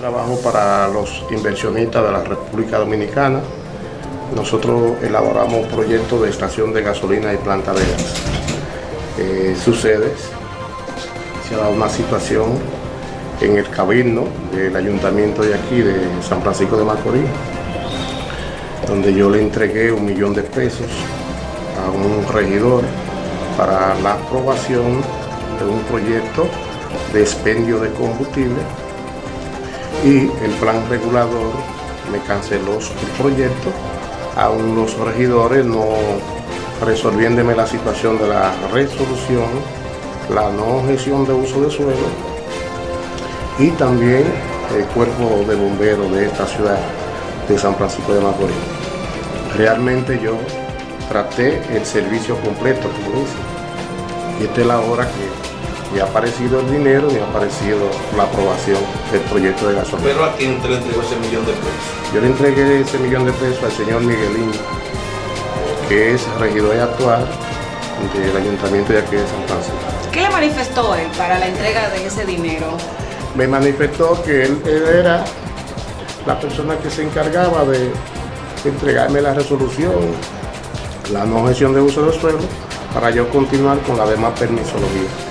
Trabajo para los inversionistas de la República Dominicana. Nosotros elaboramos proyectos de estación de gasolina y planta de gas. Eh, sucede, se ha dado una situación en el cabildo del ayuntamiento de aquí, de San Francisco de Macorís, donde yo le entregué un millón de pesos a un regidor para la aprobación de un proyecto de expendio de combustible y el plan regulador me canceló el proyecto, aún los regidores no resolviéndome la situación de la resolución, la no gestión de uso de suelo y también el cuerpo de bomberos de esta ciudad de San Francisco de Macorís. Realmente yo traté el servicio completo, como dice, y esta es la hora que ni ha aparecido el dinero ni ha aparecido la aprobación del proyecto de gasolina. ¿Pero a quién te le entregó ese millón de pesos? Yo le entregué ese millón de pesos al señor Miguelín, que es regidor actual del ayuntamiento de aquí de San Francisco. ¿Qué le manifestó él para la entrega de ese dinero? Me manifestó que él, él era la persona que se encargaba de entregarme la resolución, la no gestión de uso de suelo, para yo continuar con la demás permisología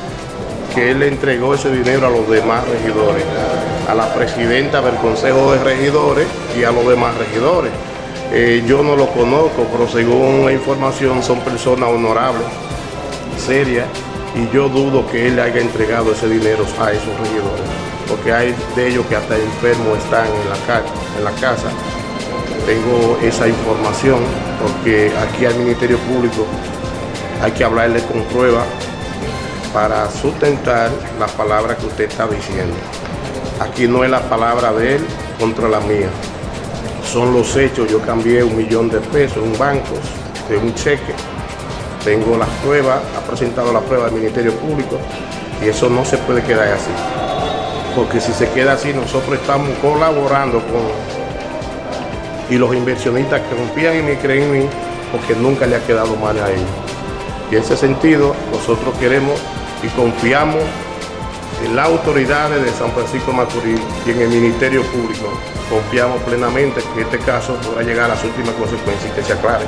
que él le entregó ese dinero a los demás regidores, a la presidenta del Consejo de Regidores y a los demás regidores. Eh, yo no lo conozco, pero según la información son personas honorables, serias, y yo dudo que él le haya entregado ese dinero a esos regidores, porque hay de ellos que hasta enfermos están en la, en la casa. Tengo esa información porque aquí al Ministerio Público hay que hablarle con prueba para sustentar la palabra que usted está diciendo. Aquí no es la palabra de él contra la mía. Son los hechos. Yo cambié un millón de pesos en un banco, de un cheque. Tengo las pruebas, ha presentado la prueba del Ministerio Público y eso no se puede quedar así. Porque si se queda así, nosotros estamos colaborando con... Y los inversionistas que confían en mí, creen en mí, porque nunca le ha quedado mal a ellos. Y en ese sentido, nosotros queremos y confiamos en las autoridades de San Francisco Macorís y en el Ministerio Público. Confiamos plenamente que este caso podrá llegar a las últimas consecuencias y que se aclare.